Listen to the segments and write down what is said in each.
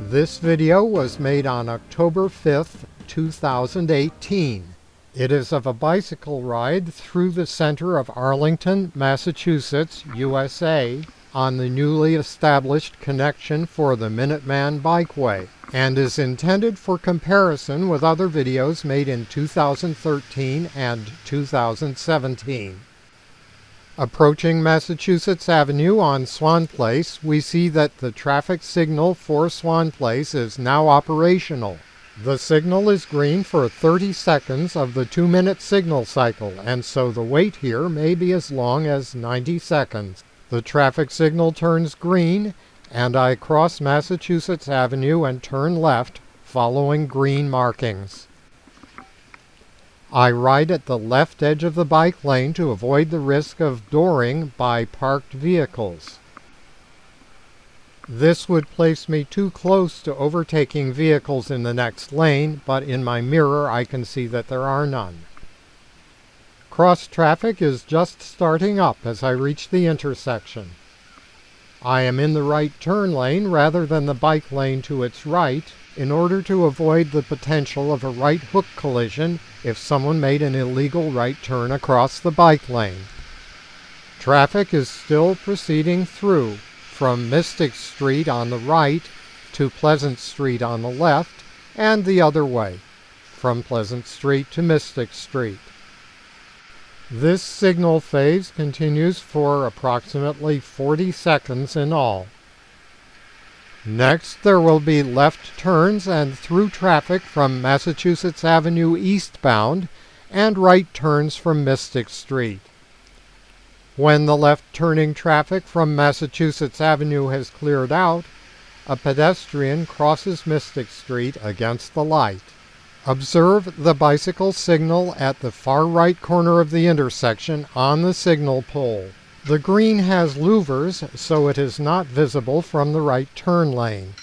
This video was made on October 5th, 2018. It is of a bicycle ride through the center of Arlington, Massachusetts, USA, on the newly established connection for the Minuteman Bikeway, and is intended for comparison with other videos made in 2013 and 2017. Approaching Massachusetts Avenue on Swan Place, we see that the traffic signal for Swan Place is now operational. The signal is green for 30 seconds of the 2-minute signal cycle, and so the wait here may be as long as 90 seconds. The traffic signal turns green, and I cross Massachusetts Avenue and turn left, following green markings. I ride at the left edge of the bike lane to avoid the risk of dooring by parked vehicles. This would place me too close to overtaking vehicles in the next lane, but in my mirror I can see that there are none. Cross traffic is just starting up as I reach the intersection. I am in the right turn lane rather than the bike lane to its right in order to avoid the potential of a right hook collision if someone made an illegal right turn across the bike lane. Traffic is still proceeding through from Mystic Street on the right to Pleasant Street on the left and the other way from Pleasant Street to Mystic Street. This signal phase continues for approximately 40 seconds in all. Next, there will be left turns and through traffic from Massachusetts Avenue eastbound and right turns from Mystic Street. When the left turning traffic from Massachusetts Avenue has cleared out, a pedestrian crosses Mystic Street against the light. Observe the bicycle signal at the far right corner of the intersection on the signal pole. The green has louvers, so it is not visible from the right turn lane.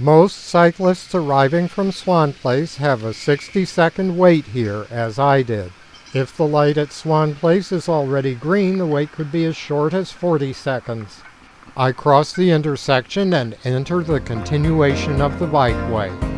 Most cyclists arriving from Swan Place have a 60 second wait here, as I did. If the light at Swan Place is already green, the wait could be as short as 40 seconds. I cross the intersection and enter the continuation of the bikeway.